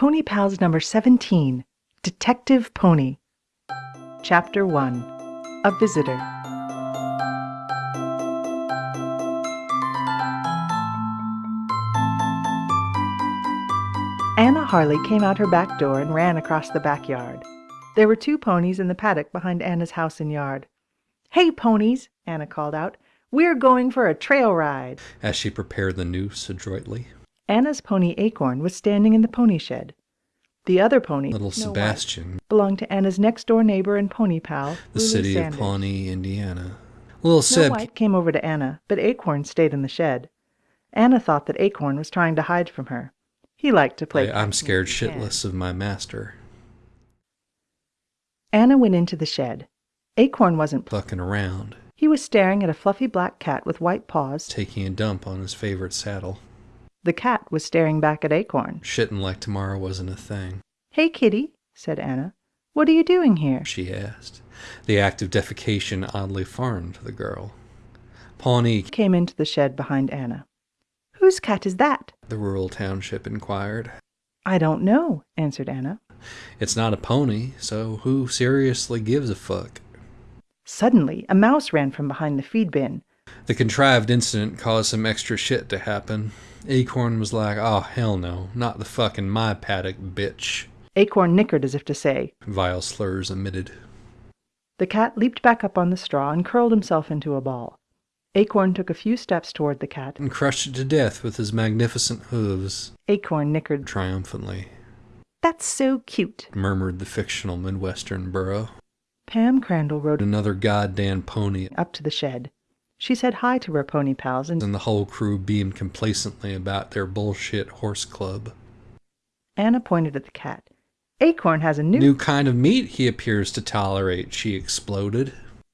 Pony Pals number 17 Detective Pony. Chapter 1 A Visitor. Anna Harley came out her back door and ran across the backyard. There were two ponies in the paddock behind Anna's house and yard. Hey, ponies, Anna called out. We're going for a trail ride. as she prepared the noose adroitly. Anna's pony Acorn was standing in the pony shed. The other pony, Little Snow White, Sebastian, belonged to Anna's next door neighbor and pony pal, the Lulu city Sanders. of Pawnee, Indiana. Little Snow Seb White came over to Anna, but Acorn stayed in the shed. Anna thought that Acorn was trying to hide from her. He liked to play. I, I'm scared if he can. shitless of my master. Anna went into the shed. Acorn wasn't. pl- Fucking around, He was staring at a fluffy black cat with white paws. taking a dump on his favorite saddle. The cat was staring back at Acorn. Shitting like tomorrow wasn't a thing, Hey, kitty, said Anna. What are you doing here? she asked. The act of defecation oddly foreign to the girl. Pawnee, Came into the shed behind Anna. Whose cat is that? the rural township inquired. I don't know, answered Anna. It's not a pony, so who seriously gives a fuck? Suddenly, a mouse ran from behind the feed bin. The contrived incident caused some extra shit to happen. Acorn was like, oh, hell no, not the fucking my paddock, bitch. Acorn nickered as if to say. Vile slurs emitted. The cat leaped back up on the straw and curled himself into a ball. Acorn took a few steps toward the cat. and crushed it to death with his magnificent hooves. Acorn nickered. Triumphantly, That's so cute. murmured the fictional Midwestern burro. Pam Crandall rode Another goddamn pony, up to the shed. She said hi to her pony pals and and the whole crew beamed complacently about their bullshit horse club. Anna pointed at the cat. Acorn has a new, New kind of meat he appears to tolerate, she exploded.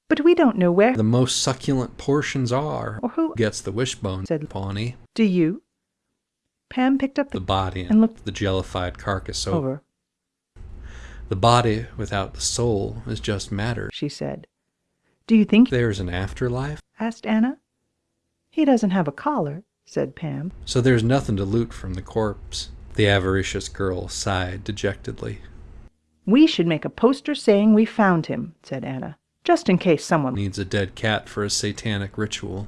but we don't know where The most succulent portions are. or who. Gets the wishbone, Said- Pawnee. Do you? Pam picked up The the body and looked the jellified carcass over. over. The body without the soul is just matter. She said. Do you think? There's an afterlife, asked Anna. He doesn't have a collar, said Pam. so there's nothing to loot from the corpse. The avaricious girl sighed dejectedly. We should make a poster saying we found him, said Anna, just in case someone. Needs a dead cat for a satanic ritual.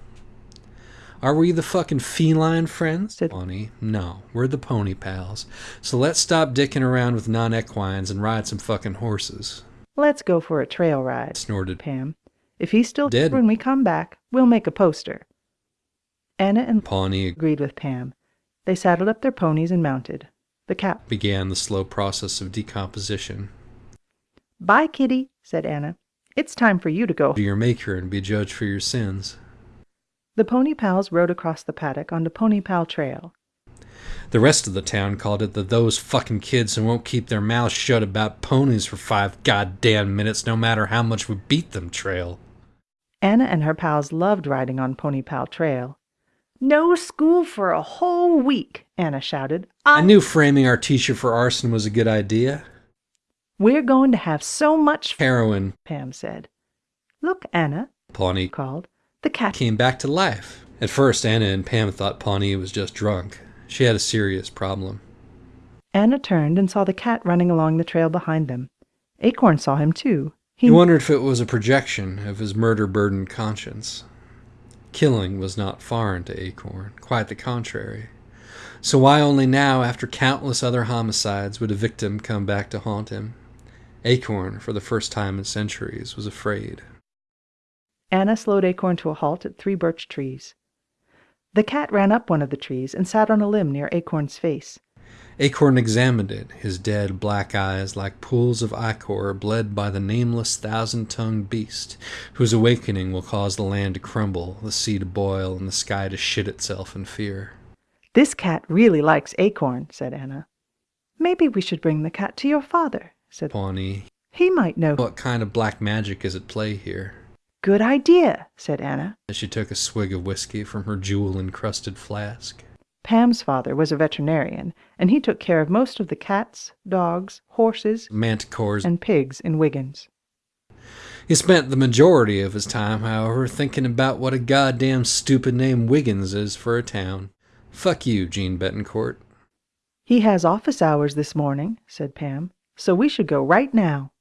Are we the fucking feline friends? Said- Pawnee. No, we're the pony pals. So let's stop dicking around with non equines and ride some fucking horses. Let's go for a trail ride, Snorted. Pam. If he's still Dead. when we come back, we'll make a poster. Anna and Pawnee agreed with Pam. They saddled up their ponies and mounted. The cat. began the slow process of decomposition. Bye, kitty, said Anna. It's time for you to go. Be your maker and be judged for your sins. The pony pals rode across the paddock onto Pony Pal Trail. The rest of the town called it the those fucking kids who won't keep their mouths shut about ponies for five goddamn minutes no matter how much we beat them trail. Anna and her pals loved riding on Pony Pal Trail. No school for a whole week, Anna shouted. I knew framing our teacher for arson was a good idea. We're going to have so much fun, Heroin, Pam said. Look, Anna, Pawnee called. The cat. came back to life. At first, Anna and Pam thought Pawnee was just drunk. She had a serious problem. Anna turned and saw the cat running along the trail behind them. Acorn saw him too. He wondered if it was a projection of his murder burdened conscience. Killing was not foreign to Acorn, quite the contrary. So why only now, after countless other homicides, would a victim come back to haunt him? Acorn, for the first time in centuries, was afraid. Anna slowed Acorn to a halt at three birch trees. The cat ran up one of the trees and sat on a limb near Acorn's face. Acorn examined it, his dead black eyes like pools of ichor bled by the nameless thousand tongued beast, whose awakening will cause the land to crumble, the sea to boil, and the sky to shit itself in fear. This cat really likes Acorn, said Anna. Maybe we should bring the cat to your father, said Pawnee, He might know. what kind of black magic is at play here? Good idea, said Anna. As she took a swig of whiskey from her jewel encrusted flask. Pam's father was a veterinarian, and he took care of most of the cats, dogs, horses, Manticores. and pigs in Wiggins. He spent the majority of his time, however, thinking about what a goddamn stupid name Wiggins is for a town. Fuck you, Jeanne Betancourt. He has office hours this morning, said Pam, so we should go right now.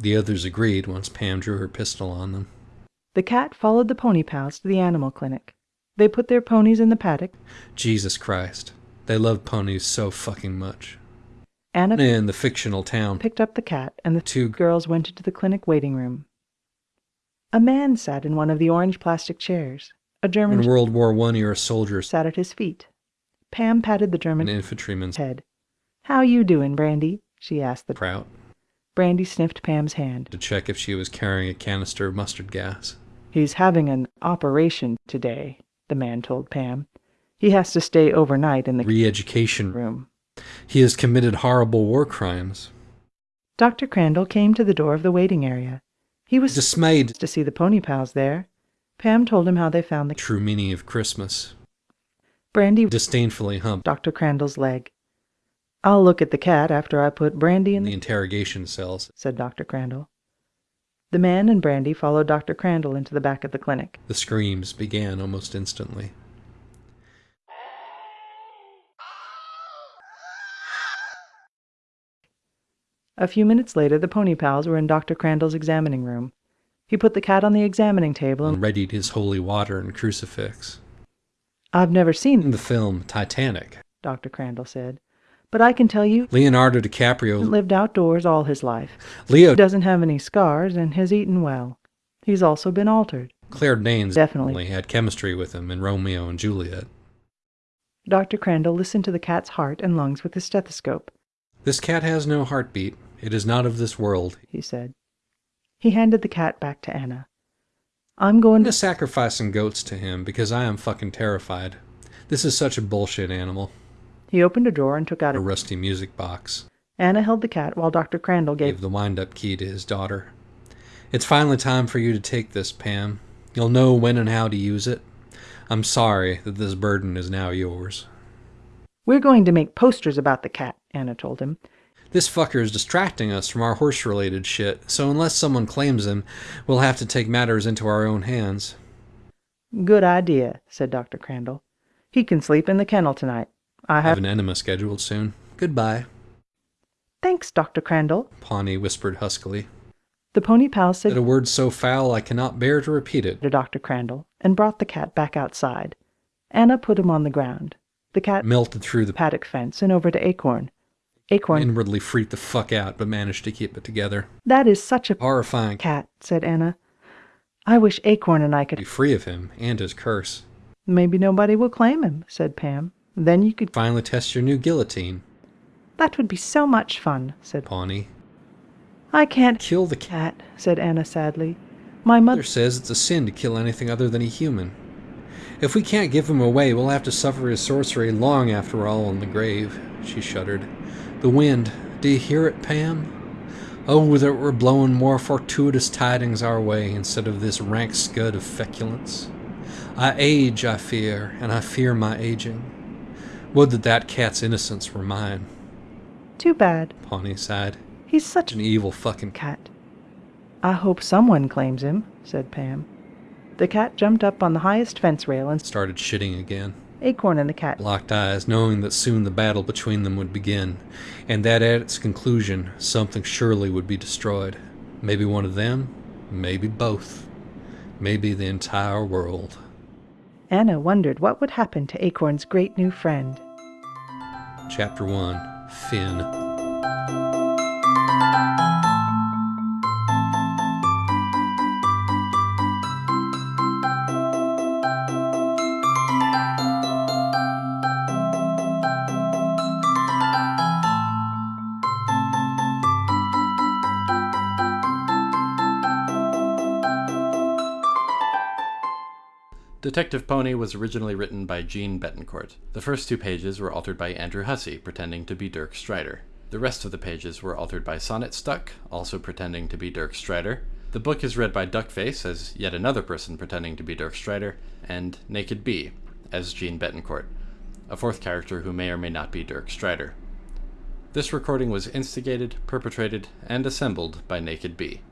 The others agreed once Pam drew her pistol on them. The cat followed the pony pals to the animal clinic. They put their ponies in the paddock. Jesus Christ. They love ponies so fucking much. Anna In the fictional town, picked up the cat, and the two girls went into the clinic waiting room. A man sat in one of the orange plastic chairs. A German in World War One era soldier sat at his feet. Pam patted the German infantryman's head. "How you doing, Brandy?" she asked the prout Brandy sniffed Pam's hand. to check if she was carrying a canister of mustard gas. He's having an operation today, the man told Pam. He has to stay overnight in the Re-education. room. He has committed horrible war crimes. Dr. Crandall came to the door of the waiting area. He was Dismayed. to see the pony pals there. Pam told him how they found the True meaning of Christmas. Brandy Disdainfully humped Dr. Crandall's leg. I'll look at the cat after I put Brandy in the the interrogation cells. said Dr. Crandall. The man and Brandy followed Dr. Crandall into the back of the clinic. The screams began almost instantly. A few minutes later, the pony pals were in Dr. Crandall's examining room. He put the cat on the examining table and and readied his holy water and crucifix. I've never seen the film Titanic, Dr. Crandall said, but I can tell you Leonardo DiCaprio, lived outdoors all his life. Leo doesn't have any scars and has eaten well. He's also been altered. Claire Danes Definitely. had chemistry with him in Romeo and Juliet. Dr. Crandall listened to the cat's heart and lungs with his stethoscope. This cat has no heartbeat. It is not of this world. he said. He handed the cat back to Anna. I'm going to. sacrifice some goats to him because I am fucking terrified. This is such a bullshit animal. He opened a drawer and took out A a. rusty music box. Anna held the cat while Dr. Crandall Gave gave. the wind-up key to his daughter. It's finally time for you to take this, Pam. You'll know when and how to use it. I'm sorry that this burden is now yours. We're going to make posters about the cat, Anna told him. This fucker is distracting us from our horse related shit, so unless someone claims him, we'll have to take matters into our own hands. Good idea, said Dr. Crandall. He can sleep in the kennel tonight. I I have have. an enema scheduled soon. Goodbye, Thanks, Dr. Crandall. Pawnee whispered huskily. The pony pal Said said a word so foul I cannot bear to repeat it. to Dr. Crandall and brought the cat back outside. Anna put him on the ground. The cat Melted through the paddock fence and over to Acorn. Acorn, inwardly freaked the fuck out, but managed to keep it together. that is such a Horrifying. cat, said Anna. I wish Acorn and I could Be free of him and his curse. Maybe nobody will claim him, said Pam. Then you could. Finally test your new guillotine, That would be so much fun, said. Pawnee. I can't. Kill the cat. Said Anna sadly. My Mother says it's a sin to kill anything other than a human. If we can't give him away, we'll have to suffer his sorcery long after we're all in the grave. She shuddered. The wind. Do you hear it, Pam? Oh, that it were blowing more fortuitous tidings our way instead of this rank scud of feculence. I age, I fear, and I fear my aging. Would that that cat's innocence were mine, Too bad. Pawnee sighed. He's such An evil fucking cat. I hope someone claims him, said Pam. The cat jumped up on the highest fence rail and started shitting again. Acorn and the cat locked eyes, knowing that soon the battle between them would begin, and that at its conclusion something surely would be destroyed. Maybe one of them, maybe both, maybe the entire world. Anna wondered what would happen to Acorn's great new friend. Chapter 1 Finn. Detective Pony was originally written by Jeanne Betancourt. The first two pages were altered by Andrew Hussie, pretending to be Dirk Strider. The rest of the pages were altered by Sonnet Stuck, also pretending to be Dirk Strider. The book is read by Duckface as yet another person pretending to be Dirk Strider, and Naked Bee as Jeanne Betancourt, a fourth character who may or may not be Dirk Strider. This recording was instigated, perpetrated, and assembled by Naked Bee.